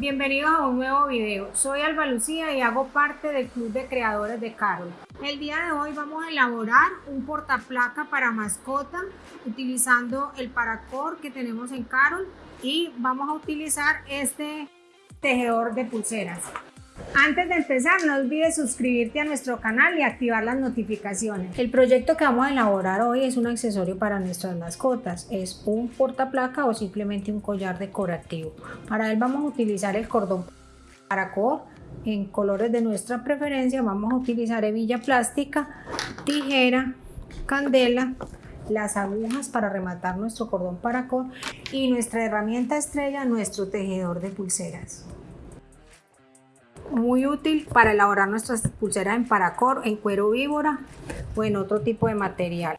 bienvenidos a un nuevo video. Soy Alba Lucía y hago parte del Club de Creadores de Carol. El día de hoy vamos a elaborar un portaplaca para mascota utilizando el paracor que tenemos en Carol y vamos a utilizar este tejedor de pulseras. Antes de empezar, no olvides suscribirte a nuestro canal y activar las notificaciones. El proyecto que vamos a elaborar hoy es un accesorio para nuestras mascotas. Es un portaplaca o simplemente un collar decorativo. Para él vamos a utilizar el cordón paracord en colores de nuestra preferencia. Vamos a utilizar hebilla plástica, tijera, candela, las agujas para rematar nuestro cordón paracord y nuestra herramienta estrella, nuestro tejedor de pulseras muy útil para elaborar nuestras pulseras en paracor, en cuero víbora o en otro tipo de material.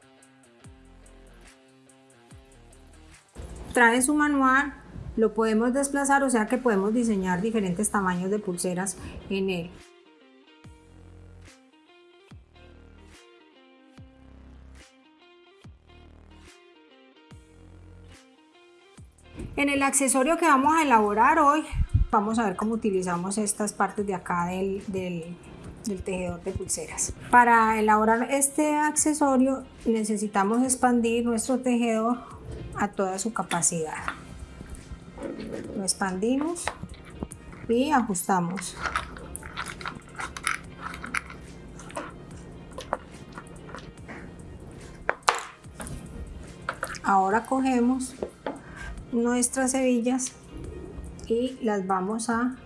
Trae su manual, lo podemos desplazar, o sea que podemos diseñar diferentes tamaños de pulseras en él. En el accesorio que vamos a elaborar hoy Vamos a ver cómo utilizamos estas partes de acá del, del, tejedor de pulseras. Para elaborar este accesorio necesitamos expandir nuestro tejedor a toda su capacidad. Lo expandimos y ajustamos. Ahora cogemos nuestras hebillas y las vamos a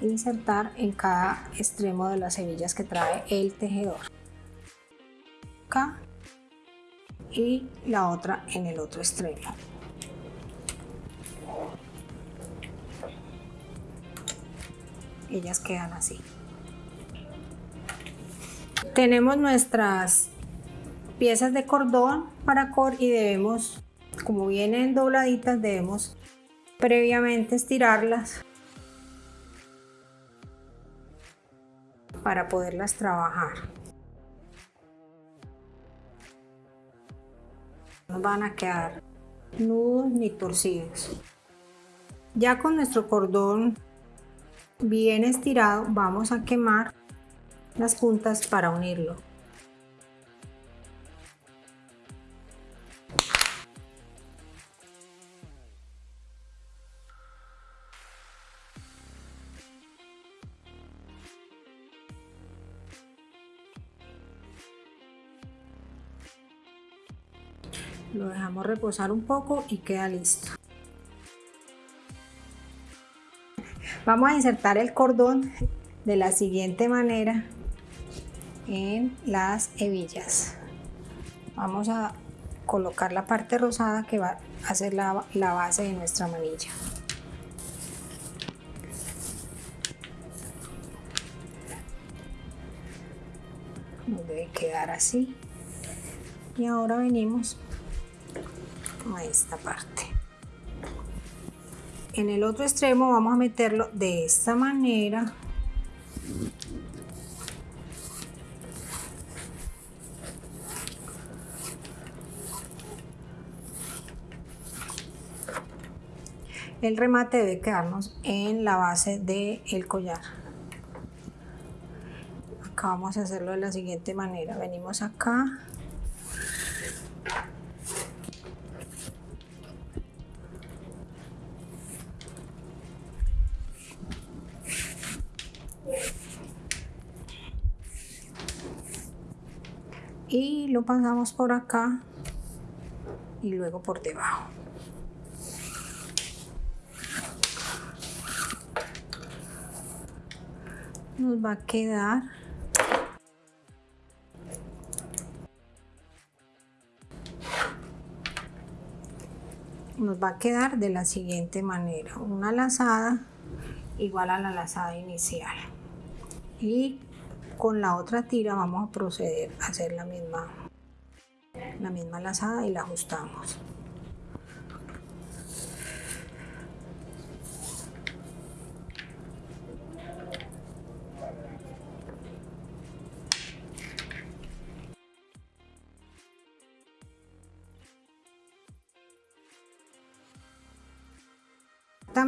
insertar en cada extremo de las hebillas que trae el tejedor. Acá y la otra en el otro extremo. Ellas quedan así. Tenemos nuestras piezas de cordón para cor y debemos como vienen dobladitas debemos previamente estirarlas para poderlas trabajar. No van a quedar nudos ni torcidos. Ya con nuestro cordón bien estirado vamos a quemar las puntas para unirlo. Lo dejamos reposar un poco y queda listo. Vamos a insertar el cordón de la siguiente manera en las hebillas. Vamos a colocar la parte rosada que va a ser la, la base de nuestra manilla. Debe quedar así. Y ahora venimos a esta parte. En el otro extremo vamos a meterlo de esta manera. El remate debe quedarnos en la base del el collar. Acá vamos a hacerlo de la siguiente manera. Venimos acá y lo pasamos por acá y luego por debajo. Nos va a quedar nos va a quedar de la siguiente manera. Una lazada igual a la lazada inicial. Y con la otra tira vamos a proceder a hacer la misma la misma lazada y la ajustamos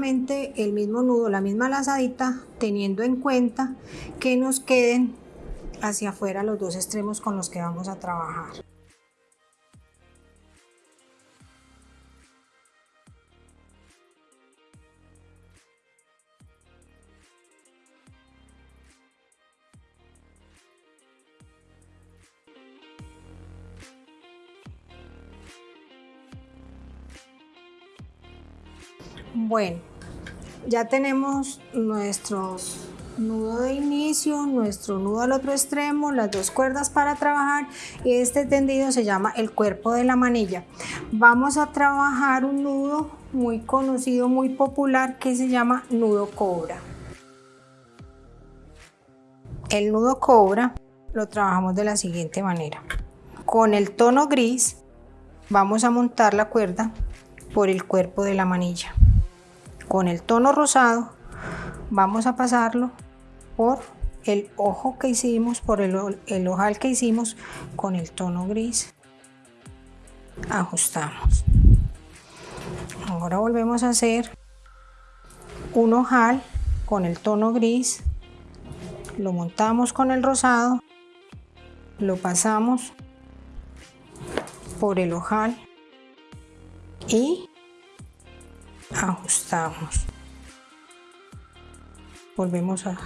el mismo nudo, la misma lazadita, teniendo en cuenta que nos queden hacia afuera los dos extremos con los que vamos a trabajar. Bueno, ya tenemos nuestros nudo de inicio, nuestro nudo al otro extremo, las dos cuerdas para trabajar y este tendido se llama el cuerpo de la manilla. Vamos a trabajar un nudo muy conocido, muy popular que se llama nudo cobra. El nudo cobra lo trabajamos de la siguiente manera. Con el tono gris vamos a montar la cuerda por el cuerpo de la manilla con el tono rosado vamos a pasarlo por el ojo que hicimos, por el, ojal que hicimos con el tono gris. Ajustamos. Ahora volvemos a hacer un ojal con el tono gris, lo montamos con el rosado, lo pasamos por el ojal y ajustamos. Volvemos a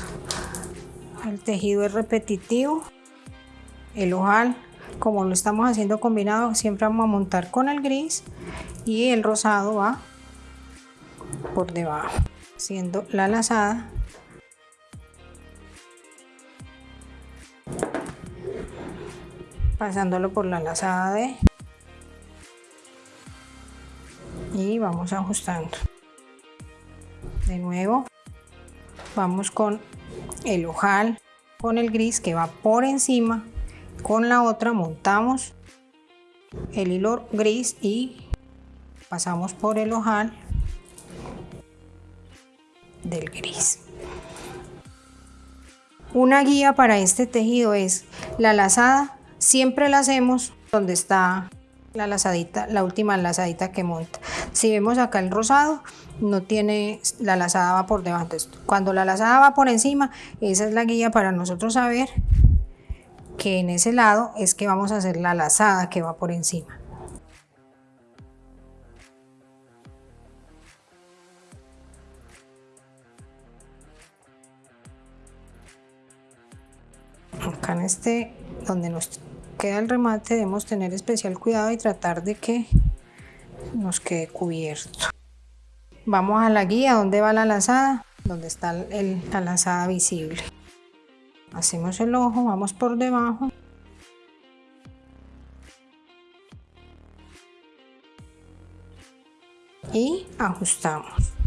al tejido es repetitivo el ojal como lo estamos haciendo combinado siempre vamos a montar con el gris y el rosado va por debajo haciendo la lazada. Pasándolo por la lazada de y vamos ajustando. De nuevo vamos con el ojal con el gris que va por encima. Con la otra montamos el hilo gris y pasamos por el ojal del gris. Una guía para este tejido es la lazada. Siempre la hacemos donde está la lazadita, la última lazadita que monta. Si vemos acá el rosado, no tiene, la lazada va por debajo. cuando la lazada va por encima, esa es la guía para nosotros saber que en ese lado es que vamos a hacer la lazada que va por encima. Acá en este, donde nos queda el remate debemos tener especial cuidado y tratar de que nos quede cubierto. Vamos a la guía, ¿dónde va la lazada? Donde está la lazada visible. Hacemos el ojo, vamos por debajo. Y ajustamos.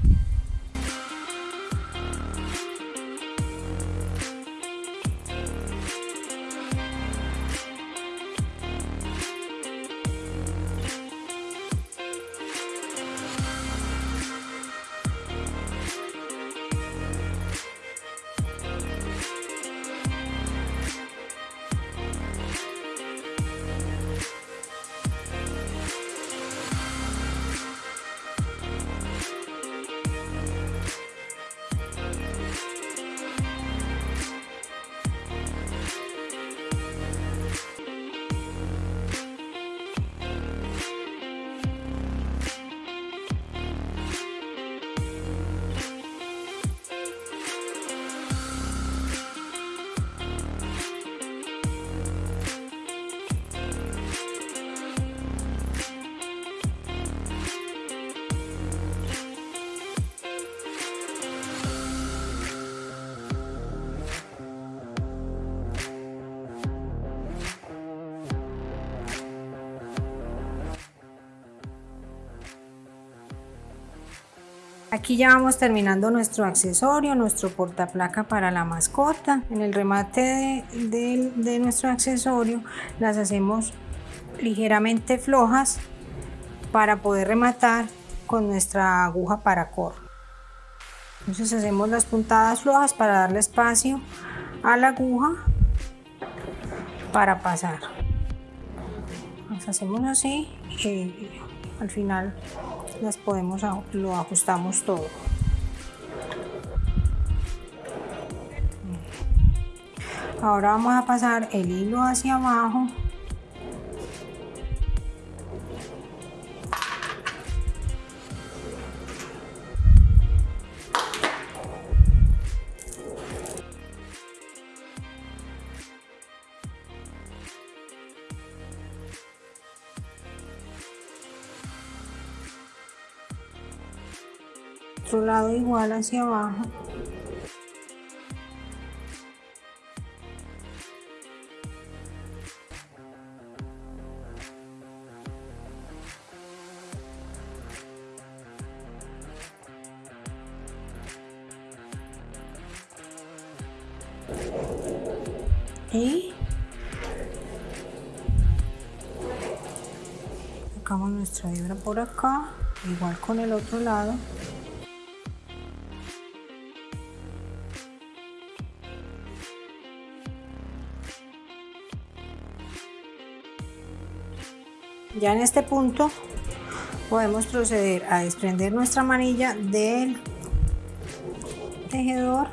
Aquí ya vamos terminando nuestro accesorio, nuestro portaplaca para la mascota. En el remate de, nuestro accesorio las hacemos ligeramente flojas para poder rematar con nuestra aguja para cor. Entonces hacemos las puntadas flojas para darle espacio a la aguja para pasar. Las hacemos así y al final las podemos, lo ajustamos todo. Ahora vamos a pasar el hilo hacia abajo otro lado igual hacia abajo. Y sacamos nuestra hebra por acá igual con el otro lado Ya en este punto podemos proceder a desprender nuestra manilla del tejedor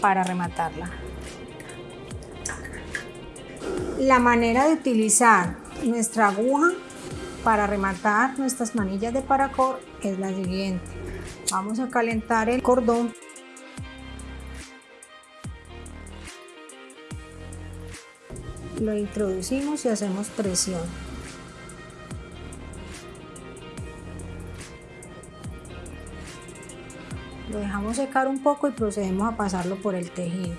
para rematarla. La manera de utilizar nuestra aguja para rematar nuestras manillas de paracord es la siguiente. Vamos a calentar el cordón lo introducimos y hacemos presión dejamos secar un poco y procedemos a pasarlo por el tejido.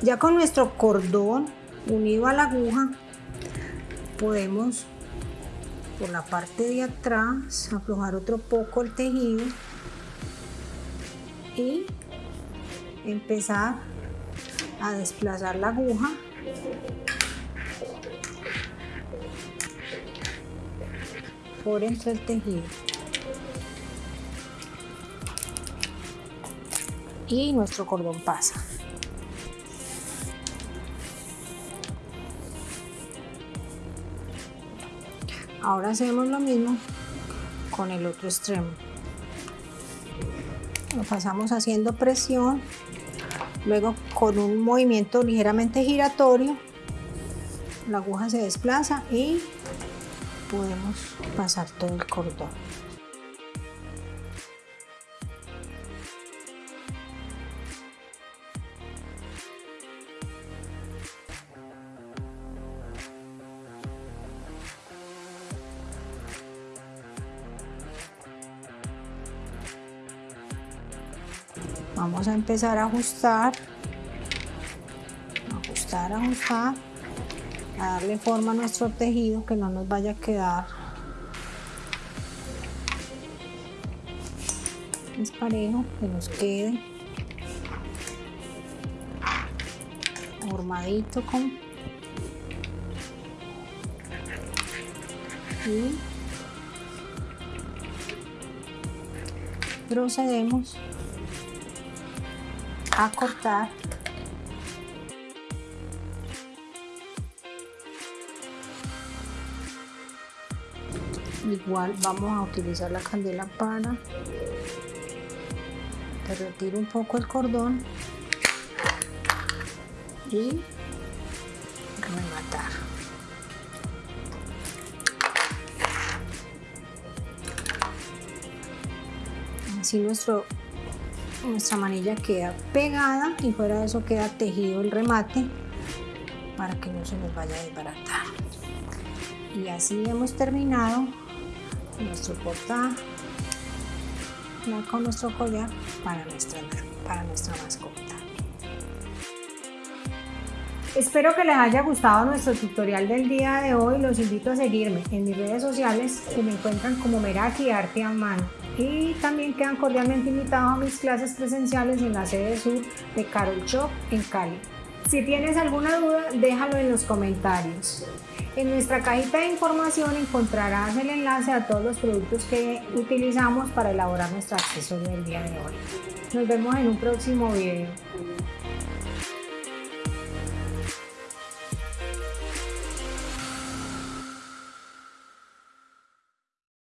Ya con nuestro cordón unido a la aguja podemos por la parte de atrás aflojar otro poco el tejido y empezar a desplazar la aguja. Por entre el tejido. Y nuestro cordón pasa. Ahora hacemos lo mismo con el otro extremo. Lo pasamos haciendo presión Luego con un movimiento ligeramente giratorio, la aguja se desplaza y podemos pasar todo el cordón. Vamos a empezar a ajustar. Ajustar, ajustar. A darle forma a nuestro tejido que no nos vaya a quedar. Parejo que nos quede. Formadito con y procedemos a cortar. Igual vamos a utilizar la candela para derretir un poco el cordón y rematar. Así nuestro nuestra manilla queda pegada y fuera de eso queda tejido el remate para que no se nos vaya a desbaratar. Y así hemos terminado nuestro porta con nuestro collar para nuestra, para nuestra mascota Espero que les haya gustado nuestro tutorial del día de hoy. Los invito a seguirme en mis redes sociales que me encuentran como Meraki Arte a Mano y también quedan cordialmente invitados a mis clases presenciales en la sede sur de Carol Shop en Cali. Si tienes alguna duda, déjalo en los comentarios. En nuestra cajita de información encontrarás el enlace a todos los productos que utilizamos para elaborar nuestro accesorio del día de hoy. Nos vemos en un próximo video.